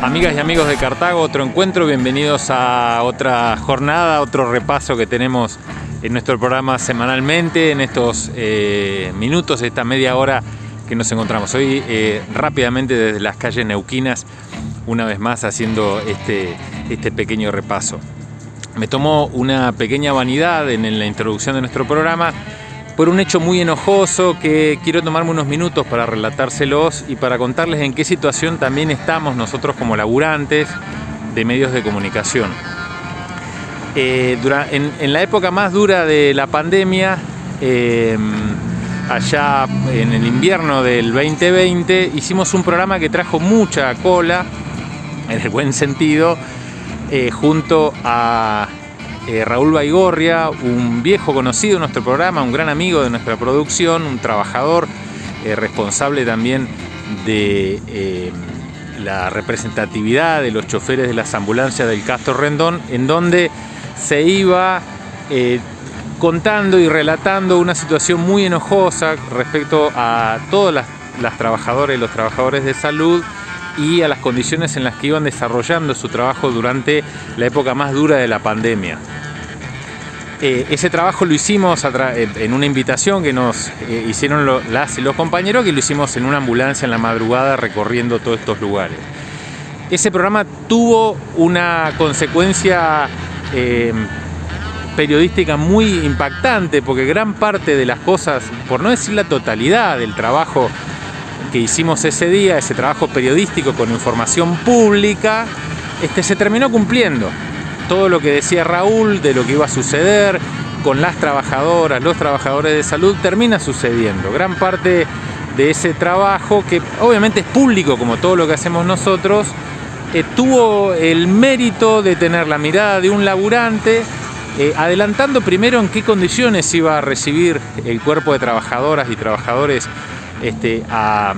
Amigas y amigos de Cartago, otro encuentro, bienvenidos a otra jornada, otro repaso que tenemos en nuestro programa semanalmente, en estos eh, minutos, esta media hora que nos encontramos. Hoy eh, rápidamente desde las calles neuquinas, una vez más haciendo este, este pequeño repaso. Me tomó una pequeña vanidad en la introducción de nuestro programa por un hecho muy enojoso que quiero tomarme unos minutos para relatárselos y para contarles en qué situación también estamos nosotros como laburantes de medios de comunicación. Eh, en, la época más dura de la pandemia, em, allá en el invierno del 2020, hicimos un programa que trajo mucha cola, en el buen sentido, eh, junto a eh, Raúl Baigorria, un viejo conocido de nuestro programa, un gran amigo de nuestra producción, un trabajador eh, responsable también de eh, la representatividad de los choferes de las ambulancias del Castro Rendón, en donde se iba contando y relatando una situación muy enojosa respecto a todas las, las trabajadoras y los trabajadores de salud y a las condiciones en las que iban desarrollando su trabajo durante la época más dura de la pandemia. Eh, ese trabajo lo hicimos en una invitación que nos eh, hicieron las y los compañeros, que lo hicimos en una ambulancia en la madrugada recorriendo todos estos lugares. Ese programa tuvo una consecuencia eh, periodística muy impactante, porque gran parte de las cosas, por no decir la totalidad del trabajo que hicimos ese día, ese trabajo periodístico con información pública, este, se terminó cumpliendo todo lo que decía Raúl de lo que iba a suceder con las trabajadoras, los trabajadores de salud, termina sucediendo. Gran parte de ese trabajo, que obviamente es público como todo lo que hacemos nosotros, eh, tuvo el mérito de tener la mirada de un laburante, eh, adelantando primero en qué condiciones iba a recibir el cuerpo de trabajadoras y trabajadores este, a,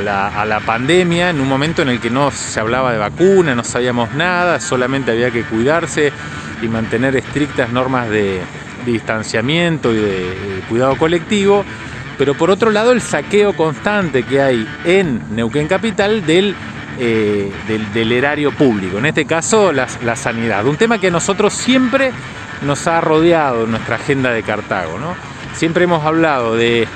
la, pandemia, en un momento en el que no se hablaba de vacuna, no sabíamos nada, solamente había que cuidarse y mantener estrictas normas de, distanciamiento y de, cuidado colectivo, pero por otro lado el saqueo constante que hay en Neuquén Capital del, eh, del, erario público, en este caso la, sanidad, un tema que a nosotros siempre nos ha rodeado en nuestra agenda de Cartago. ¿no? Siempre hemos hablado de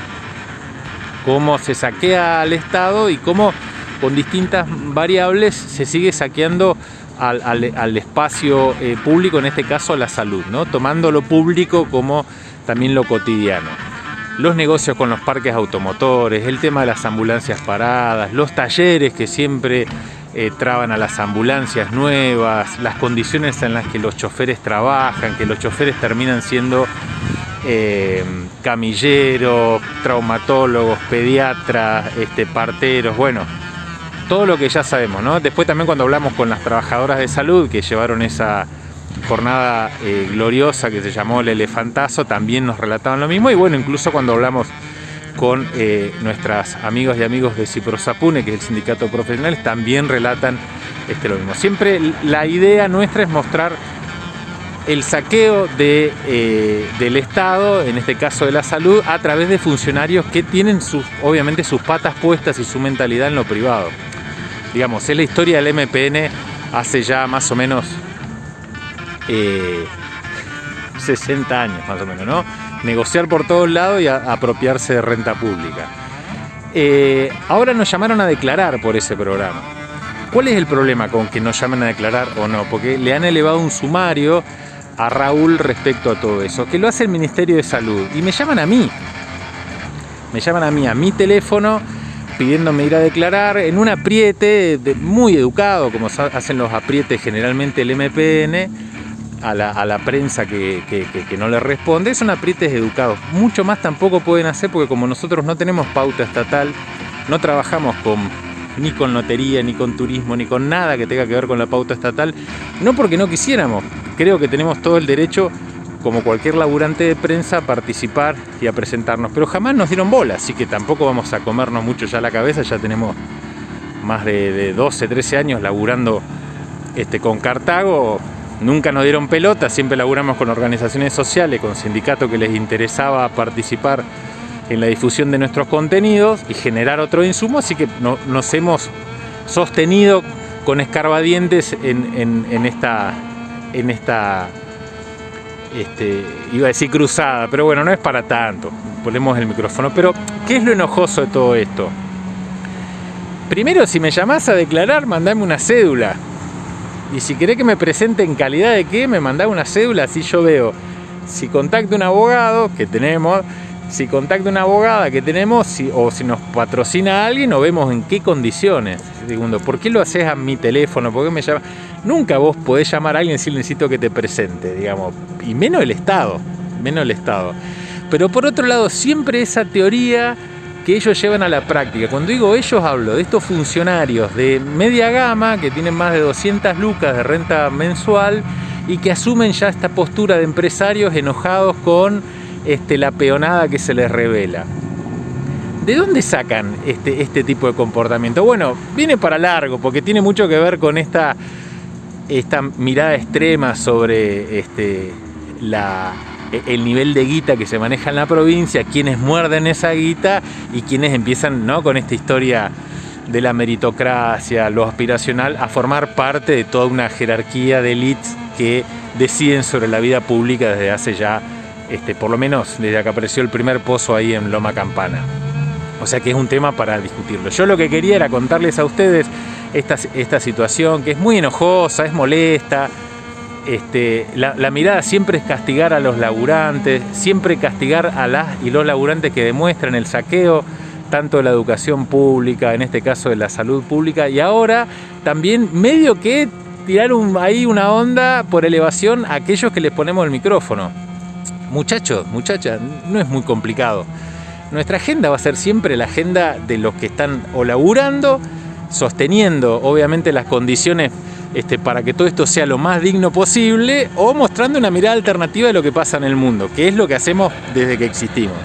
cómo se saquea al Estado y cómo con distintas variables se sigue saqueando al, espacio eh, público, en este caso a la salud, ¿no? tomando lo público como también lo cotidiano. Los negocios con los parques automotores, el tema de las ambulancias paradas, los talleres que siempre eh, traban a las ambulancias nuevas, las condiciones en las que los choferes trabajan, que los choferes terminan siendo eh, camilleros, traumatólogos, pediatras, este, parteros, bueno, todo lo que ya sabemos, ¿no? Después también cuando hablamos con las trabajadoras de salud que llevaron esa jornada eh, gloriosa que se llamó el elefantazo, también nos relataban lo mismo y bueno, incluso cuando hablamos con eh, nuestras amigas y amigos de Ciprosapune, que es el sindicato profesional, también relatan este, lo mismo. Siempre la idea nuestra es mostrar el saqueo eh, del Estado, en este caso de la salud, a través de funcionarios que tienen sus, obviamente sus patas puestas y su mentalidad en lo privado. Digamos, es la historia del MPN hace ya más o menos 60 eh, años, más o menos, ¿no? Negociar por todos lados y apropiarse de renta pública. Eh, ahora nos llamaron a declarar por ese programa. ¿Cuál es el problema con que nos llamen a declarar o no? Porque le han elevado un sumario a Raúl respecto a todo eso, que lo hace el Ministerio de Salud y me llaman a mí. Me llaman a mí, a mi teléfono, pidiéndome ir a declarar en un apriete muy educado, como hacen los aprietes generalmente el MPN, a la, prensa que, no le responde. Son aprietes educados. Mucho más tampoco pueden hacer porque como nosotros no tenemos pauta estatal, no trabajamos con ni con lotería, ni con turismo, ni con nada que tenga que ver con la pauta estatal. No porque no quisiéramos, creo que tenemos todo el derecho, como cualquier laburante de prensa, a participar y a presentarnos. Pero jamás nos dieron bola, así que tampoco vamos a comernos mucho ya la cabeza, ya tenemos más de, 12, 13 años laburando este, con Cartago. Nunca nos dieron pelota, siempre laburamos con organizaciones sociales, con sindicatos que les interesaba participar en la difusión de nuestros contenidos y generar otro insumo, así que nos hemos sostenido con escarbadientes en, en esta, en esta este, iba a decir cruzada, pero bueno, no es para tanto. Ponemos el micrófono. Pero, ¿qué es lo enojoso de todo esto? Primero, si me llamás a declarar, mandame una cédula. Y si querés que me presente en calidad de qué, me mandá una cédula, así yo veo. Si contacto un abogado, que tenemos, si contacto una abogada que tenemos, o si nos patrocina alguien, o vemos en qué condiciones. Segundo, ¿por qué lo haces a mi teléfono? ¿Por qué me llamas? Nunca vos podés llamar a alguien si necesito que te presente, digamos. Y menos el Estado, menos el Estado. Pero por otro lado, siempre esa teoría que ellos llevan a la práctica. Cuando digo ellos, hablo de estos funcionarios de media gama que tienen más de 200 lucas de renta mensual y que asumen ya esta postura de empresarios enojados con este, la peonada que se les revela. ¿De dónde sacan este, este tipo de comportamiento? Bueno, viene para largo, porque tiene mucho que ver con esta, esta mirada extrema sobre este, la, e-, el nivel de guita que se maneja en la provincia, quienes muerden esa guita y quienes empiezan ¿no? con esta historia de la meritocracia, lo aspiracional, a formar parte de toda una jerarquía de elites que deciden sobre la vida pública desde hace ya, este, por lo menos desde que apareció el primer pozo ahí en Loma Campana. O sea que es un tema para discutirlo. Yo lo que quería era contarles a ustedes esta, situación que es muy enojosa, es molesta, este, la, mirada siempre es castigar a los laburantes, siempre castigar a las y los laburantes que demuestran el saqueo, tanto de la educación pública, en este caso de la salud pública, y ahora también medio que tirar ahí una onda por elevación a aquellos que les ponemos el micrófono. Muchachos, muchachas, no es muy complicado. Nuestra agenda va a ser siempre la agenda de los que están o laburando, sosteniendo obviamente las condiciones este, para que todo esto sea lo más digno posible o mostrando una mirada alternativa de lo que pasa en el mundo, que es lo que hacemos desde que existimos.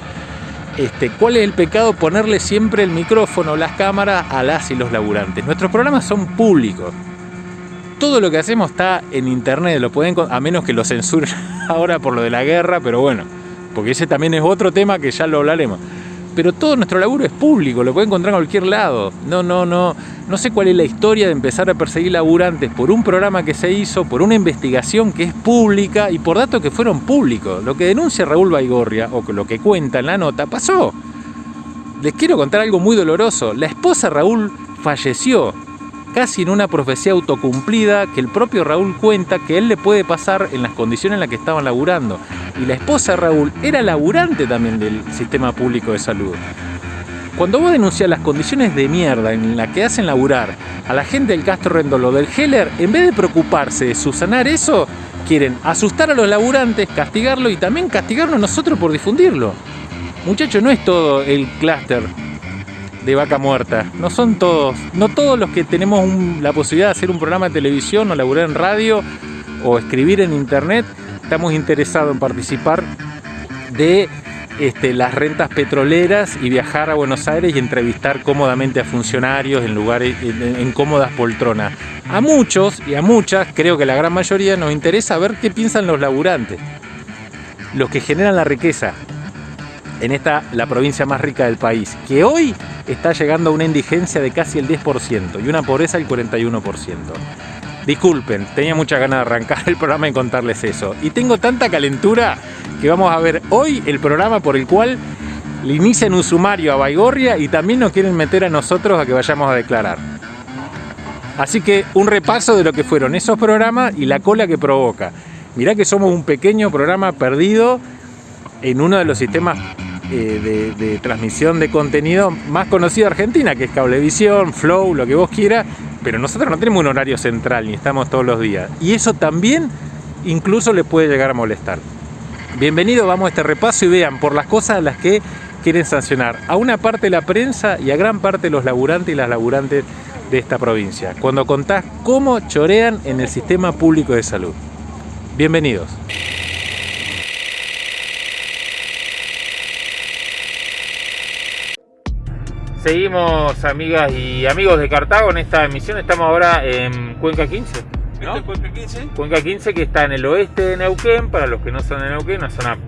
Este, ¿Cuál es el pecado? Ponerle siempre el micrófono, las cámaras a las y los laburantes. Nuestros programas son públicos. Todo lo que hacemos está en internet, lo pueden a menos que lo censuren ahora por lo de la guerra, pero bueno, porque ese también es otro tema que ya lo hablaremos pero todo nuestro laburo es público, lo puede encontrar en cualquier lado. No, no, no, no sé cuál es la historia de empezar a perseguir laburantes por un programa que se hizo, por una investigación que es pública y por datos que fueron públicos. Lo que denuncia Raúl Baigorria, o lo que cuenta en la nota, pasó. Les quiero contar algo muy doloroso. La esposa Raúl falleció casi en una profecía autocumplida que el propio Raúl cuenta que él le puede pasar en las condiciones en las que estaban laburando. Y la esposa de Raúl era laburante también del sistema público de salud. Cuando vos denuncias las condiciones de mierda en las que hacen laburar a la gente del Castro Rendolo del Heller, en vez de preocuparse de subsanar eso, quieren asustar a los laburantes, castigarlo y también castigarnos nosotros por difundirlo. Muchachos, no es todo el clúster de vaca muerta. No son todos, no todos los que tenemos la posibilidad de hacer un programa de televisión o laburar en radio o escribir en internet, estamos interesados en participar de este, las rentas petroleras y viajar a Buenos Aires y entrevistar cómodamente a funcionarios en lugares, en cómodas poltronas. A muchos y a muchas, creo que la gran mayoría, nos interesa ver qué piensan los laburantes, los que generan la riqueza, en esta la provincia más rica del país, que hoy está llegando a una indigencia de casi el 10% y una pobreza del 41%. Disculpen, tenía mucha ganas de arrancar el programa y contarles eso. Y tengo tanta calentura que vamos a ver hoy el programa por el cual le inician un sumario a Baigorria y también nos quieren meter a nosotros a que vayamos a declarar. Así que un repaso de lo que fueron esos programas y la cola que provoca. Mirá que somos un pequeño programa perdido en uno de los sistemas eh, de, transmisión de contenido más conocido de Argentina, que es Cablevisión, Flow, lo que vos quieras, pero nosotros no tenemos un horario central ni estamos todos los días. Y eso también incluso les puede llegar a molestar. Bienvenido, vamos a este repaso y vean por las cosas a las que quieren sancionar a una parte de la prensa y a gran parte de los laburantes y las laburantes de esta provincia. Cuando contás cómo chorean en el sistema público de salud. Bienvenidos. Seguimos, amigas y amigos de Cartago, en esta emisión. Estamos ahora en Cuenca 15. ¿no? Cuenca 15? Cuenca 15 que está en el oeste de Neuquén, para los que no son de Neuquén, una zona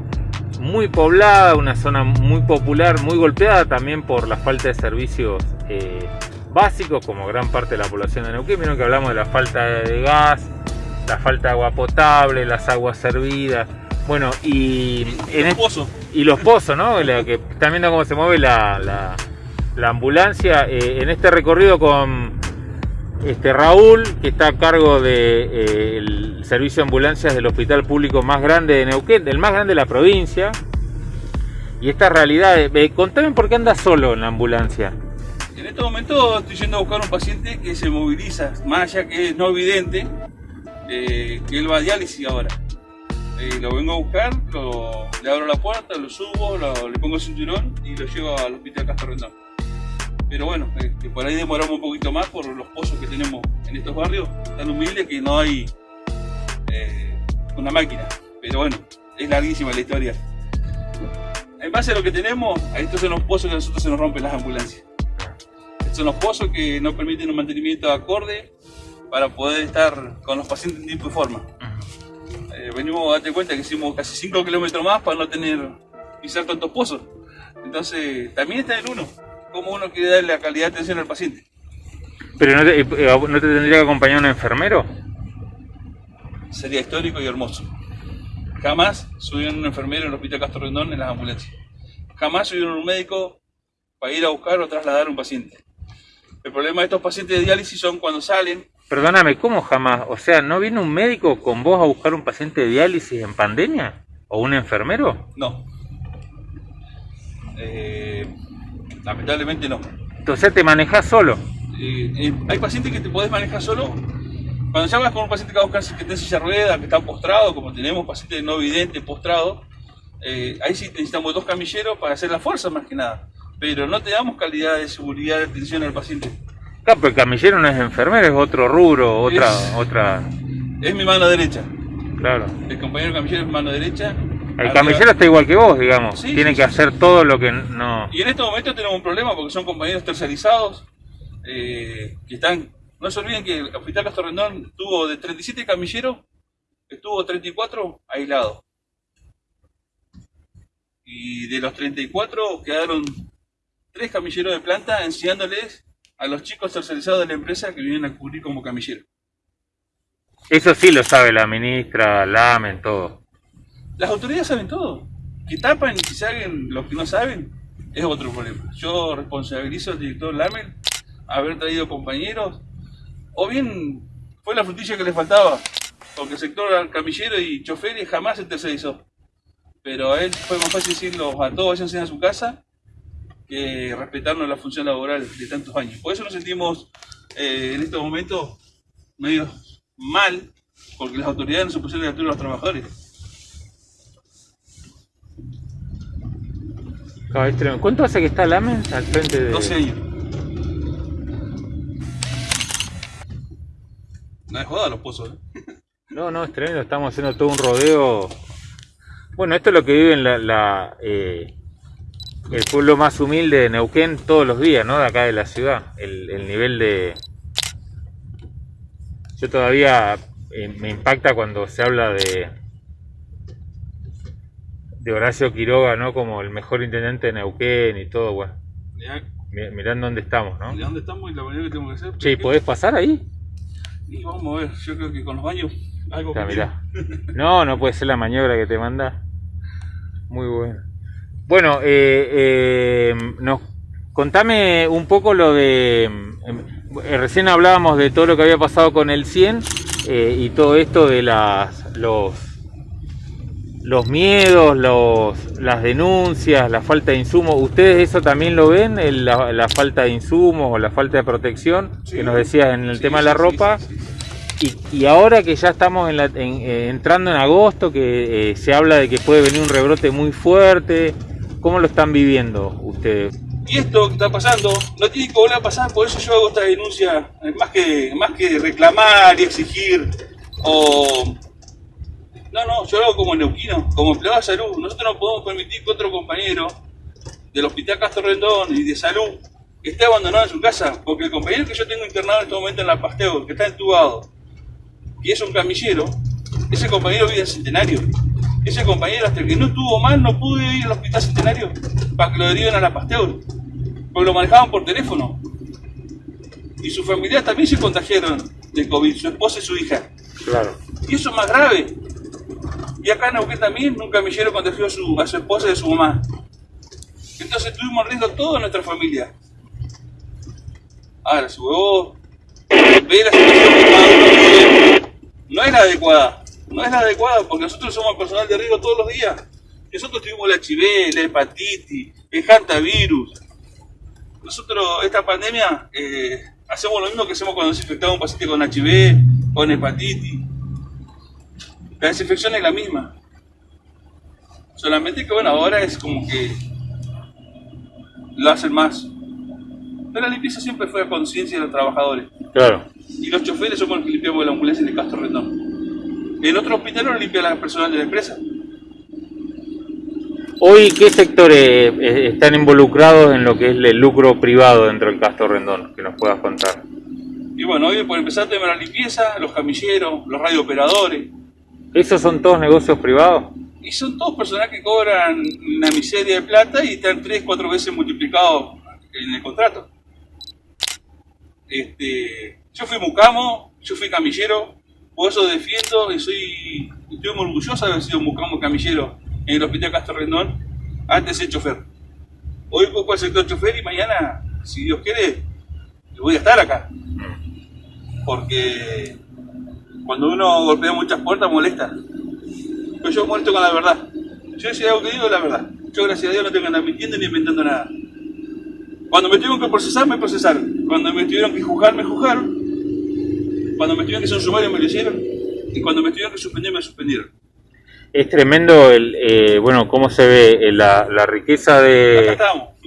muy poblada, una zona muy popular, muy golpeada también por la falta de servicios eh, básicos, como gran parte de la población de Neuquén. Vieron que hablamos de la falta de gas, la falta de agua potable, las aguas servidas. Bueno, y, en los pozos. Y los pozos, ¿no? que están viendo cómo se mueve la, ambulancia. Eh, en este recorrido con este Raúl, que está a cargo del de, eh, servicio de ambulancias del hospital público más grande de Neuquén, del más grande de la provincia. Y esta realidad, eh, contame por qué anda solo en la ambulancia. En este momento estoy yendo a buscar un paciente que se moviliza, más allá que es no evidente, eh, que él va a diálisis ahora. lo vengo a buscar, le abro la puerta, lo subo, le pongo el cinturón y lo llevo al hospital Castro Rendón pero bueno, este, por ahí demoramos un poquito más por los pozos que tenemos en estos barrios tan humildes que no hay eh, una máquina. Pero bueno, es larguísima la historia. En base a lo que tenemos, estos son los pozos que a nosotros se nos rompen las ambulancias. Estos son los pozos que nos permiten un mantenimiento acorde para poder estar con los pacientes en tiempo y forma. Eh, venimos, date cuenta que hicimos casi 5 kilómetros más para no tener pisar tantos pozos. Entonces, también está el uno cómo uno quiere darle la calidad de atención al paciente. ¿Pero no te, eh, no te tendría que acompañar un enfermero? Sería histórico y hermoso. Jamás subieron un enfermero en el Hospital Castro Rendón en las ambulancias. Jamás subieron un médico para ir a buscar o trasladar a un paciente. El problema de estos pacientes de diálisis son cuando salen. Perdóname, ¿cómo jamás? O sea, ¿no viene un médico con vos a buscar un paciente de diálisis en pandemia? ¿O un enfermero? No. Eh, Lamentablemente no. Entonces te manejas solo. Eh, eh, hay pacientes que te podés manejar solo. Cuando ya vas con un paciente que va a buscar que está en silla rueda, que está postrado, como tenemos pacientes no videntes postrados, eh, ahí sí necesitamos dos camilleros para hacer la fuerza más que nada. Pero no te damos calidad de seguridad de atención al paciente. Claro, pero el camillero no es enfermero, es otro rubro, otra... Es, otra... es mi mano derecha. Claro. El compañero camillero es mi mano derecha el camillero está igual que vos, digamos. Tiene que hacer todo lo que no... Y en este momento tenemos un problema porque son compañeros tercerizados eh, que están... No se olviden que el Hospital Castro Rendón tuvo de 37 camilleros, estuvo 34 aislados. Y de los 34 quedaron tres camilleros de planta enseñándoles a los chicos tercerizados de la empresa que vienen a cubrir como camilleros. Eso sí lo sabe la ministra, Lamen, todo. Las autoridades saben todo. Que tapan y si saben lo que no saben, es otro problema. Yo responsabilizo al director Lamel haber traído compañeros, o bien fue la frutilla que le faltaba, porque el sector camillero y choferes jamás se tercerizó. Pero a él fue más fácil decirlo a todos váyanse a su casa que respetarnos la función laboral de tantos años. Por eso nos sentimos eh, en estos momentos medio mal, porque las autoridades no se pusieron de altura a los trabajadores. ¿Cuánto hace que está Lamen al frente de...? 12 años. No es joda los pozos, ¿eh? No, no, es tremendo, estamos haciendo todo un rodeo. Bueno, esto es lo que vive en la, eh, el pueblo más humilde de Neuquén todos los días, ¿no? De acá de la ciudad. El, nivel de... Yo todavía eh, me impacta cuando se habla de, de Horacio Quiroga, ¿no? Como el mejor intendente de Neuquén y todo, bueno. Mirá, dónde estamos, ¿no? Mirá dónde estamos y la manera que tenemos que hacer. Che, ¿podés pasar ahí? Y vamos a ver, yo creo que con los baños algo que mirá. No, no puede ser la maniobra que te manda. Muy bueno. Bueno, eh, eh, nos, contame un poco lo de... Eh, recién hablábamos de todo lo que había pasado con el 100 eh, y todo esto de las, los los miedos, los, las denuncias, la falta de insumos, ¿ustedes eso también lo ven? la, falta de insumos o la falta de protección que nos decías en el tema de la ropa. Y, ahora que ya estamos eh, entrando en agosto, que eh, se habla de que puede venir un rebrote muy fuerte, ¿cómo lo están viviendo ustedes? Y esto que está pasando no tiene que volver a pasar, por eso yo hago esta denuncia, más que, más que reclamar y exigir o no, no, yo lo hago como neuquino, como empleado de salud. Nosotros no podemos permitir que otro compañero del Hospital Castro Rendón y de salud esté abandonado en su casa, porque el compañero que yo tengo internado en este momento en la Pasteo, que está entubado, y es un camillero, ese compañero vive en Centenario. Ese compañero, hasta que no estuvo mal, no pudo ir al hospital centenario para que lo deriven a la Pasteur, porque lo manejaban por teléfono. Y su familia también se contagiaron de COVID, su esposa y su hija. Claro. Y eso es más grave. Y acá en Neuquén también un camillero contagió a su, a su esposa y a su mamá. Entonces estuvimos riendo toda nuestra familia. Ahora, si vos ve la situación que no es la adecuada. No es la adecuada porque nosotros somos personal de riesgo todos los días. Nosotros tuvimos la HIV, la hepatitis, el hantavirus. Nosotros, esta pandemia, eh, hacemos lo mismo que hacemos cuando desinfectamos a un paciente con HIV, con hepatitis. La desinfección es la misma. Solamente que bueno, ahora es como que lo hacen más. Pero la limpieza siempre fue a conciencia de los trabajadores. Claro. Y los choferes somos los que limpiamos la ambulancia de Castro Rendón. En otro hospital lo limpia la personal de la empresa. Hoy, ¿qué sectores eh, están involucrados en lo que es el lucro privado dentro del Castro Rendón? Que nos puedas contar. Y bueno, hoy por empezar de la limpieza, los camilleros, los radiooperadores. ¿Esos son todos negocios privados? Y son todos personas que cobran una miseria de plata y están tres, cuatro veces multiplicados en el contrato. Este, yo fui mucamo, yo fui camillero, por eso defiendo y soy, estoy muy orgulloso de haber sido mucamo camillero en el Hospital Castro Rendón, antes de chofer. Hoy ocupo el sector chofer y mañana, si Dios quiere, voy a estar acá. Porque cuando uno golpea muchas puertas molesta. Pero yo molesto con la verdad. Yo si algo que digo la verdad. Yo gracias a Dios no tengo que andar mintiendo ni inventando nada. Cuando me tuvieron que procesar, me procesaron. Cuando me tuvieron que juzgar, me juzgaron. Cuando me tuvieron que hacer un sumario, me lo hicieron. Y cuando me tuvieron que suspender, me suspendieron. Es tremendo, el, eh, bueno, cómo se ve eh, la, la riqueza de,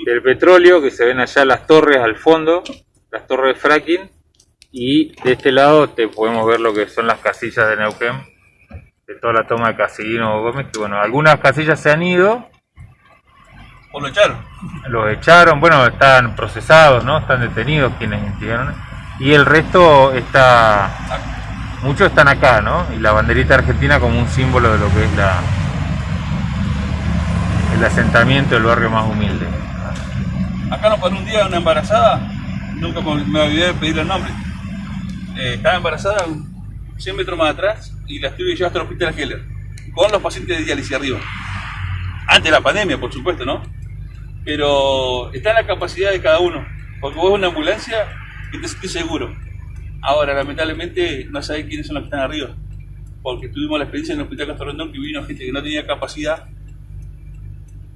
del petróleo, que se ven allá las torres al fondo, las torres de fracking, y de este lado te podemos ver lo que son las casillas de Neuquén, de toda la toma de Casillino Gómez, que bueno, algunas casillas se han ido, O lo echaron. los echaron, bueno, están procesados, ¿no? Están detenidos quienes instigaron, y el resto está, muchos están acá, ¿no? Y la banderita argentina como un símbolo de lo que es la el asentamiento del barrio más humilde. Acá nos paró un día una embarazada, nunca me olvidé de pedirle el nombre. Eh, estaba embarazada 100 metros más atrás y la estuve llevando hasta el hospital Heller, con los pacientes de diálisis arriba. Antes de la pandemia, por supuesto, ¿no? Pero está en la capacidad de cada uno, porque vos es una ambulancia y te sentís seguro. Ahora, lamentablemente, no sabés quiénes son los que están arriba, porque tuvimos la experiencia en el hospital Castro Rendón que vino gente que no tenía capacidad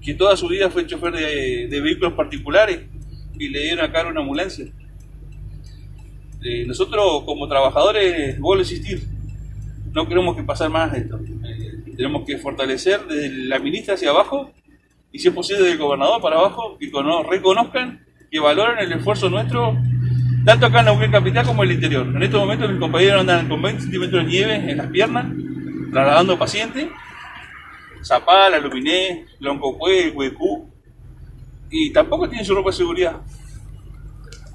que toda su vida fue chofer de, de vehículos particulares y le dieron acá una ambulancia. Eh, nosotros como trabajadores, vuelvo a insistir, no queremos que pasar más esto. Eh, tenemos que fortalecer desde la ministra hacia abajo y si es posible del gobernador para abajo, que cono- reconozcan, que valoren el esfuerzo nuestro, tanto acá en Neuquén Capital como en el interior. En estos momentos mis compañeros andan con 20 centímetros de nieve en las piernas, trasladando pacientes. Zapala, Luminé, Loncopué, Huecú, y tampoco tienen su ropa de seguridad.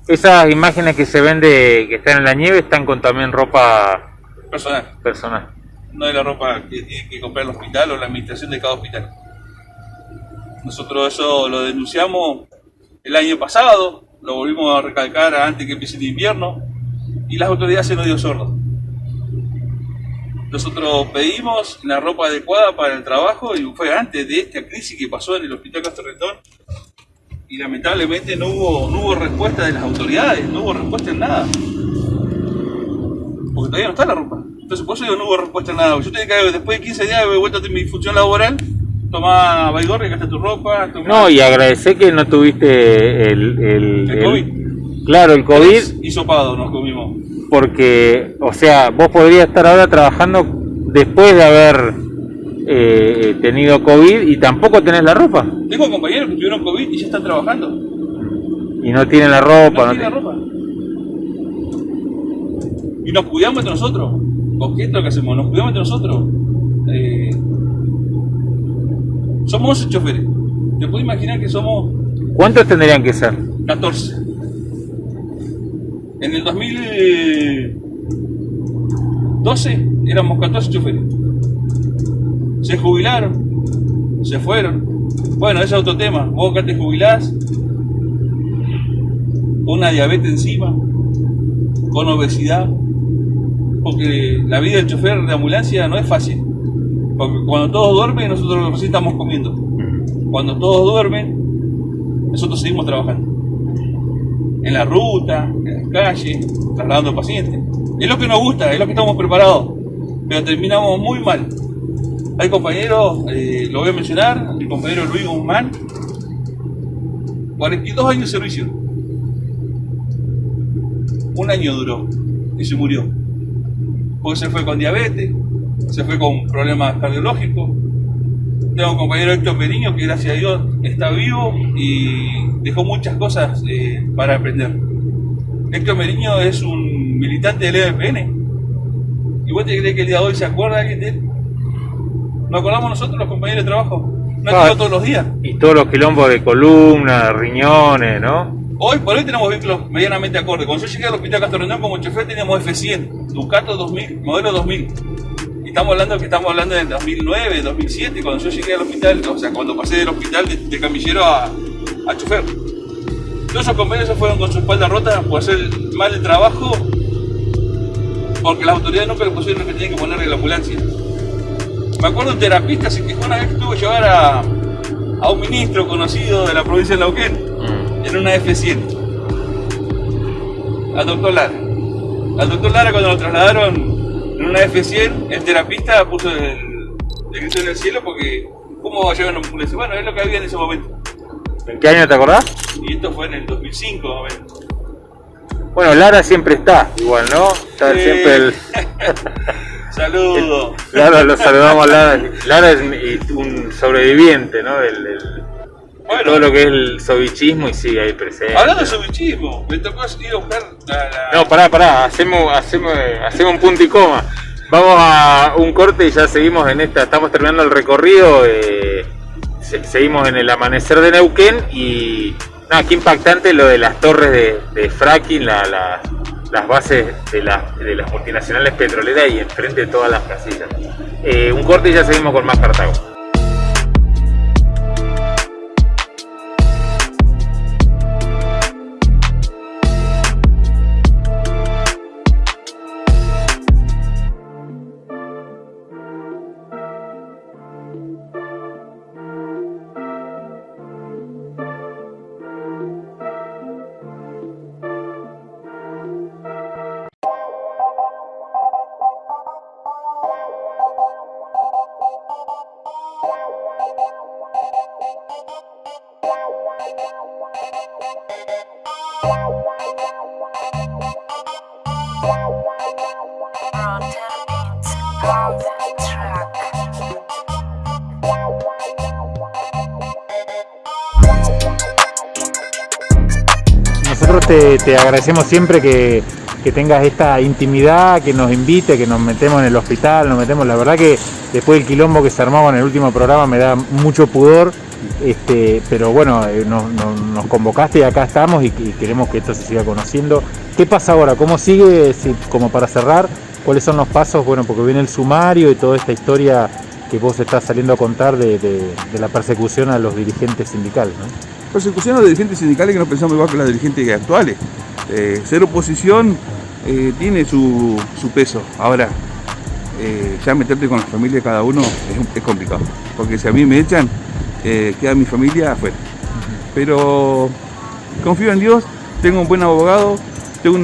Esas imágenes que se ven de que están en la nieve están con también ropa Personal, personal. no de la ropa que tiene que comprar el hospital o la administración de cada hospital. Nosotros eso lo denunciamos el año pasado, lo volvimos a recalcar antes que empiece el invierno, y las autoridades se nos dio sordo. Nosotros pedimos la ropa adecuada para el trabajo y fue antes de esta crisis que pasó en el Hospital Castro Retón y lamentablemente no hubo, no hubo respuesta de las autoridades, no hubo respuesta en nada. Porque todavía no está la ropa. Entonces por eso digo, no hubo respuesta en nada. Yo tenía que, después de 15 días de vuelta de mi función laboral, tomá Baigorri, gasta tu ropa, tomá... No, y agradecer que no tuviste el, el, El COVID. Claro, el COVID, Hisopado nos comimos. porque, o sea, vos podrías estar ahora trabajando después de haber eh, tenido COVID y tampoco tenés la ropa. Tengo compañeros que tuvieron COVID y ya están trabajando. Y no tienen la ropa. No no tiene te- ropa. Y nos cuidamos entre nosotros. ¿Con qué es lo que hacemos? Nos cuidamos entre nosotros. Eh, somos 11 choferes. Te puedes imaginar que somos ¿Cuántos tendrían que ser? 14. En el 2012 éramos 14 choferes. Se jubilaron, se fueron. Bueno, ese es otro tema. Vos acá te jubilás, una diabetes encima, con obesidad, porque la vida del chofer de ambulancia no es fácil. Porque cuando todos duermen, nosotros recién estamos comiendo. Cuando todos duermen, nosotros seguimos trabajando. En la ruta, en la calle, trasladando pacientes. Es lo que nos gusta, es lo que estamos preparados. Pero terminamos muy mal. Hay compañeros, eh, lo voy a mencionar, mi compañero Luis Guzmán, 42 años de servicio. Un año duró y se murió. Porque se fue con diabetes, se fue con problemas cardiológicos. Tengo un compañero Héctor Periño que gracias a Dios está vivo y dejó muchas cosas eh, para aprender. Héctor Meriño es un militante del EDPN. ¿Y vos te crees que el día de hoy se acuerda alguien de él? ¿Nos acordamos nosotros, los compañeros de trabajo? No Ah. todos los días. Y todos los quilombos de columna, riñones, ¿no? Hoy por hoy tenemos vehículos medianamente acordes. Cuando yo llegué al hospital Castro como chofer teníamos F100, Ducato 2000, modelo 2000. Y estamos hablando que estamos hablando del 2009, 2007, cuando yo llegué al hospital, o sea, cuando pasé del hospital de, de camillero a, a chofer. Todos esos compañeros se fueron con su espalda rota por hacer mal el trabajo, porque las autoridades nunca le pusieron lo que tenían que ponerle en la ambulancia. Me acuerdo un terapista se quejó una vez que tuvo que llevar a, a un ministro conocido de la provincia de Neuquén Mm. en una F100. Al doctor Lara. Al doctor Lara cuando lo trasladaron en una F100, el terapista puso el, el grito en el cielo porque ¿cómo va a llevar una ambulancia? Bueno, es lo que había en ese momento. ¿En qué año te acordás? Y esto fue en el 2005 más o menos. Bueno, Lara siempre está, igual, ¿no? Está Sí. siempre el... Saludos. Lara, lo saludamos a Lara. Lara es un sobreviviente, ¿no? Del, del- de todo lo que es el sobichismo y sigue ahí presente. Hablando de sobichismo, me tocó ir a buscar la... la- No, pará, pará, hacemos, hacemos, hacemos un punto y coma. Vamos a un corte y ya seguimos en esta, estamos terminando el recorrido, eh, se- seguimos en el amanecer de Neuquén y nada, qué impactante lo de las torres de, de fracking, la- la- las bases de, las- de las multinacionales petroleras y enfrente de todas las casitas. Eh, un corte y ya seguimos con más Cartago. Te, te agradecemos siempre que, que tengas esta intimidad, que nos invite, que nos metemos en el hospital, nos metemos. La verdad que después del quilombo que se armaba en el último programa me da mucho pudor, este, pero bueno, eh, nos, nos- convocaste y acá estamos y, y queremos que esto se siga conociendo. ¿Qué pasa ahora? ¿Cómo sigue? Si- como para cerrar, ¿cuáles son los pasos? Bueno, porque viene el sumario y toda esta historia que vos estás saliendo a contar de, de- de la persecución a los dirigentes sindicales. ¿no? Persecución a los dirigentes sindicales que no pensamos igual que las dirigentes actuales. Eh, ser oposición eh, tiene su, su peso. Ahora, eh, ya meterte con la familia de cada uno es, complicado. Porque si a mí me echan, eh, queda mi familia afuera. Pero confío en Dios, tengo un buen abogado, tengo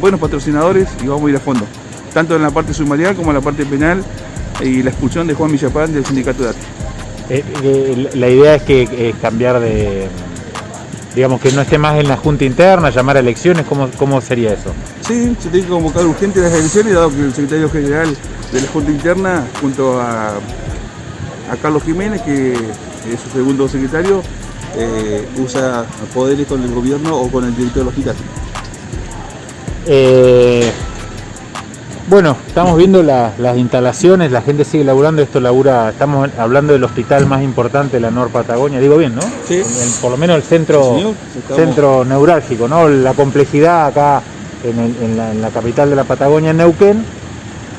buenos patrocinadores y vamos a ir a fondo. Tanto en la parte sumarial como en la parte penal y la expulsión de Juan Villapán del sindicato de arte. Eh, eh, la idea es que eh, cambiar de, digamos, que no esté más en la junta interna, llamar a elecciones, ¿cómo, cómo sería eso? Sí, se tiene que convocar urgente las elecciones, dado que el secretario general de la Junta Interna, junto a, a Carlos Jiménez, que es su segundo secretario, eh, usa poderes con el gobierno o con el director del hospital. Eh, bueno, estamos viendo la- las instalaciones, la gente sigue laburando, esto labura, estamos hablando del hospital más importante de la Nor Patagonia, digo bien, ¿no? Sí. El- por lo menos el centro, Sí, centro neurálgico, ¿no? La complejidad acá en, el- en la, en la capital de la Patagonia, en Neuquén,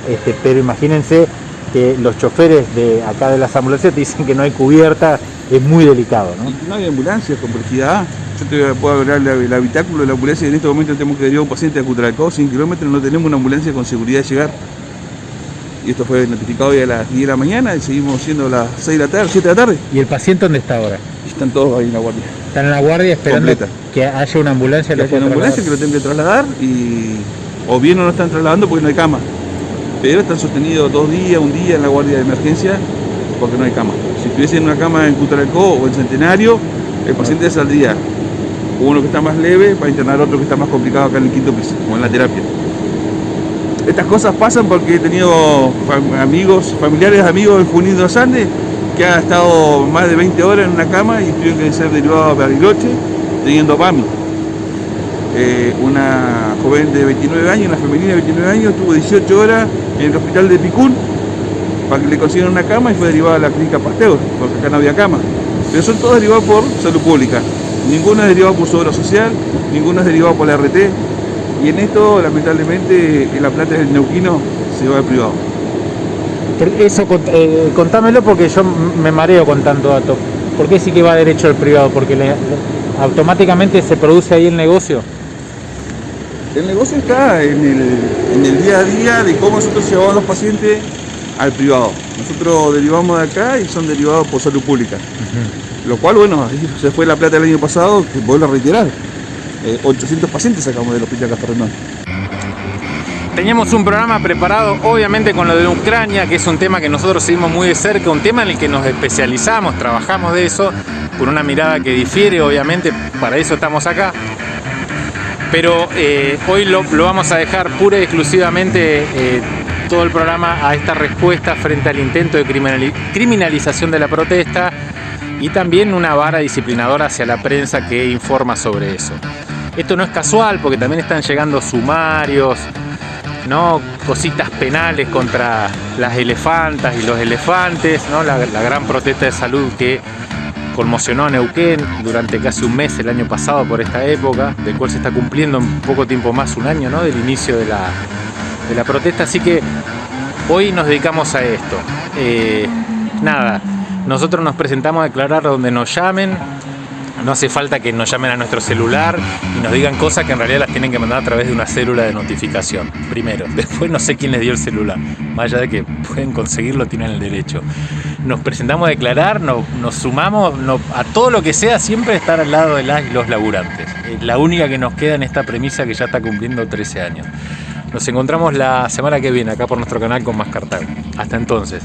este, pero imagínense que los choferes de acá de las ambulancias dicen que no hay cubierta, es muy delicado, ¿no? No hay ambulancias, complejidad. Yo te puedo hablar el, el habitáculo de la ambulancia en este momento tenemos que derivar a un paciente a Cutralcó, 100 kilómetros, no tenemos una ambulancia con seguridad de llegar. Y esto fue notificado hoy a las 10 de la mañana y seguimos siendo a las 6 de la tarde, 7 de la tarde. ¿Y el paciente dónde está ahora? Están todos ahí en la guardia. Están en la guardia esperando Completa. que haya una ambulancia. Que haya una ambulancia que lo tengan que trasladar y o bien no lo están trasladando porque no hay cama. Pero están sostenidos dos días, un día en la guardia de emergencia porque no hay cama. Si estuviese en una cama en Cutralcó o en Centenario, el paciente saldría uno que está más leve para internar otro que está más complicado acá en el quinto piso, como en la terapia. Estas cosas pasan porque he tenido amigos, familiares amigos en Junín de los Andes que han estado más de 20 horas en una cama y tuvieron que ser derivados a Bariloche teniendo PAMI. Eh, una joven de 29 años, una femenina de 29 años, estuvo 18 horas en el hospital de Picún para que le consiguieran una cama y fue derivada a la clínica Pasteur, porque acá no había cama. Pero son todos derivados por salud pública. Ninguno es derivado por su obra social, ninguno es derivado por la RT. Y en esto, lamentablemente, en la plata del neuquino se va al privado. Eso, eh, contámelo porque yo me mareo con tanto dato. ¿Por qué sí que va derecho al privado? Porque le- le- automáticamente se produce ahí el negocio. El negocio está en el, en el día a día de cómo nosotros llevamos a los pacientes al privado. Nosotros derivamos de acá y son derivados por salud pública. Lo cual, bueno, ahí se fue la plata el año pasado, que vuelvo a reiterar. Eh, 800 pacientes sacamos del hospital Castellón. Teníamos un programa preparado, obviamente, con lo de Ucrania, que es un tema que nosotros seguimos muy de cerca, un tema en el que nos especializamos, trabajamos de eso, con una mirada que difiere, obviamente, para eso estamos acá. Pero eh, hoy lo, lo vamos a dejar pura y exclusivamente eh, todo el programa a esta respuesta frente al intento de criminali- criminalización de la protesta y también una vara disciplinadora hacia la prensa que informa sobre eso. Esto no es casual porque también están llegando sumarios, ¿no? cositas penales contra las elefantas y los elefantes, ¿no? la, la gran protesta de salud que conmocionó a Neuquén durante casi un mes el año pasado por esta época, del cual se está cumpliendo en poco tiempo más, un año ¿no? del inicio de la, de la protesta, así que hoy nos dedicamos a esto. Eh, nada, nosotros nos presentamos a declarar donde nos llamen, no hace falta que nos llamen a nuestro celular y nos digan cosas que en realidad las tienen que mandar a través de una célula de notificación. Primero. Después no sé quién les dio el celular. Más allá de que pueden conseguirlo, tienen el derecho. Nos presentamos a declarar, nos, sumamos a todo lo que sea, siempre estar al lado de las y los laburantes. Es la única que nos queda en esta premisa que ya está cumpliendo 13 años. Nos encontramos la semana que viene acá por nuestro canal con más Cartago. Hasta entonces.